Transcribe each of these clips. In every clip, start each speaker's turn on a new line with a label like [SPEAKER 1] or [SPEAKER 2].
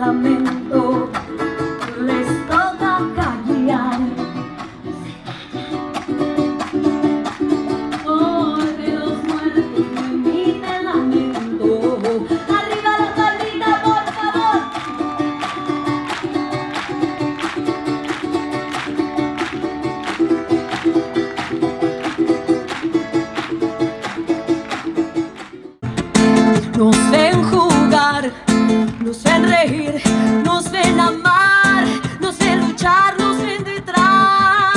[SPEAKER 1] lamento les toca callar. Oh, por de los muertos me invita lamento. Arriba la palmita, por favor. Nos enjuician nos ven reír, nos ven amar, nos ven luchar, nos ven detrás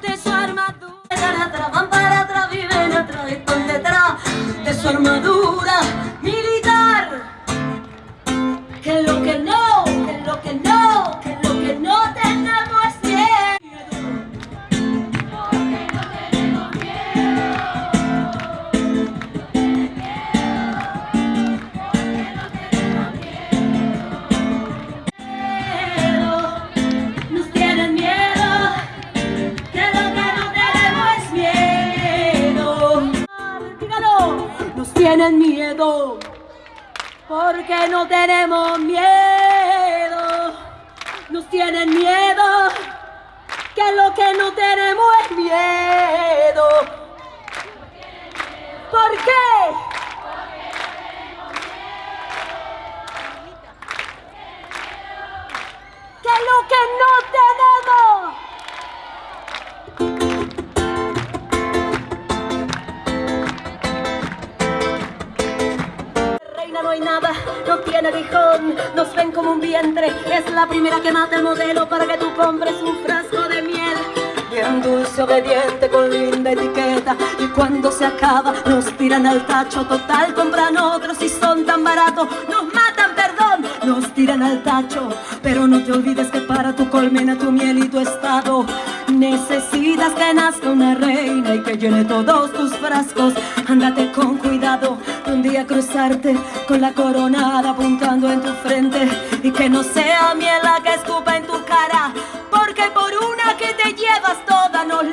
[SPEAKER 1] de su armadura. Van para atrás, viven atrás, están detrás de su armadura. Tienen miedo, porque no tenemos miedo. Nos tienen miedo, que lo que no tenemos es miedo. ¿Por qué? Que lo que no nos ven como un vientre, es la primera que mata el modelo para que tú compres un frasco de miel. Bien dulce, obediente, con linda etiqueta. Y cuando se acaba nos tiran al tacho. Total, compran otros y son tan baratos. Nos matan, perdón, nos tiran al tacho. Pero no te olvides que para tu colmena, tu miel y tu estado Necesitas que nazca una reina y que llene todos tus frascos. Ándate con cuidado un día cruzarte con la coronada apuntando en tu frente. Y que no sea miel la que escupa en tu cara Porque por una que te llevas toda nos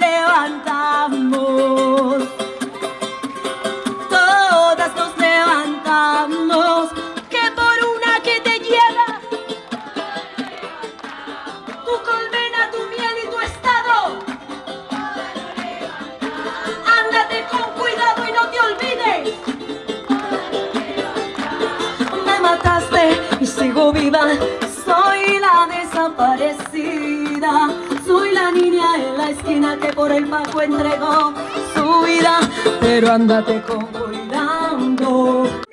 [SPEAKER 1] Soy la desaparecida. Soy la niña en la esquina que por el pago entregó su vida. Pero ándate con cuidado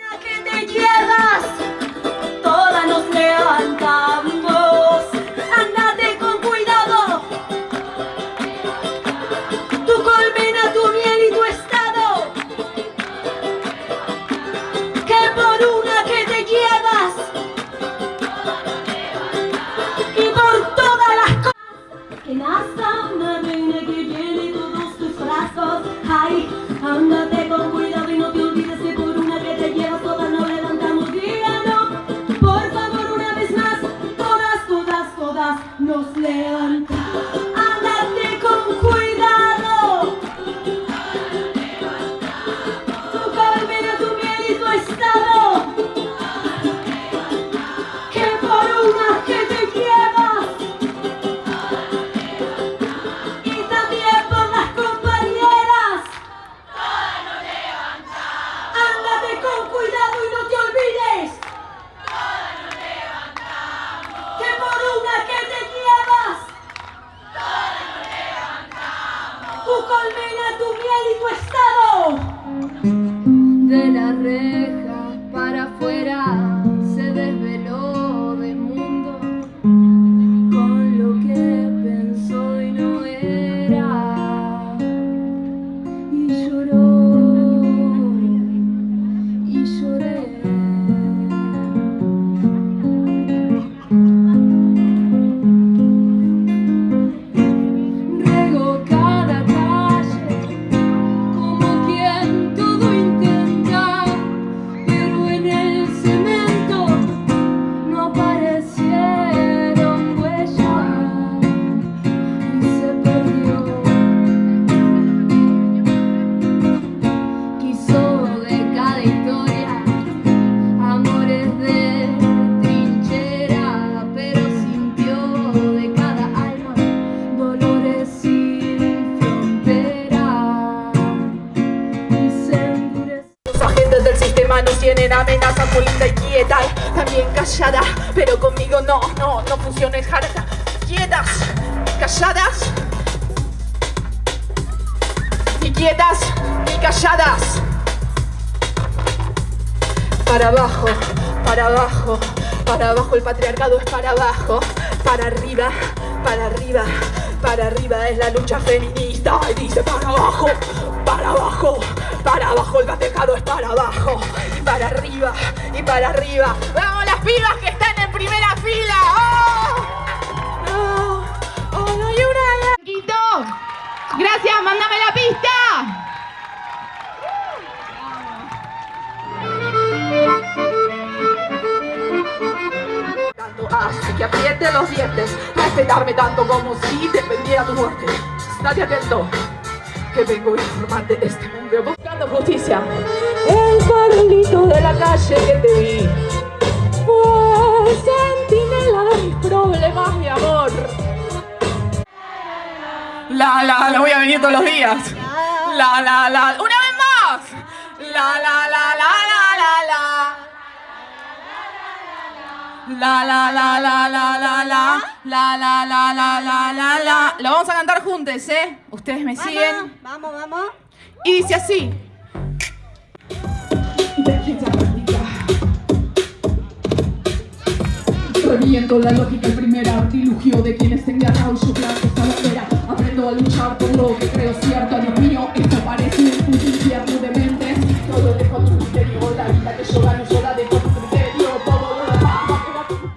[SPEAKER 1] ándate con cuidado Tu colmena, tu miel y tu estado. De la reja
[SPEAKER 2] tienen amenazas por linda y quieta También callada, pero conmigo no, no, no funciones harta Quietas, calladas. Ni quietas, ni calladas. Para abajo, para abajo, para abajo el patriarcado es para abajo. Para arriba, para arriba, para arriba es la lucha feminista. Y dice para abajo, para abajo, es para abajo Y para arriba, y para arriba ¡Vamos las pibas que están en primera fila! ¡Oh! ¡Oh! Gracias, mándame la pista. Hace que apriete los dientes Respetarme tanto como si dependiera tu muerte Estate atento que vengo a de este mundo buscando justicia. El Carlito de la calle que te vi fue sentinela de mis problemas, mi amor. La, la, la voy a venir todos los días. La, la, la, una vez más. La, la, la, la, la, la, la. La, la, la, la, la, la, la. La, la, la, la, la. Ustedes me siguen.
[SPEAKER 1] Vamos, vamos.
[SPEAKER 2] Y dice así. Reviento la lógica, el primer artilugio de quienes tengan su plan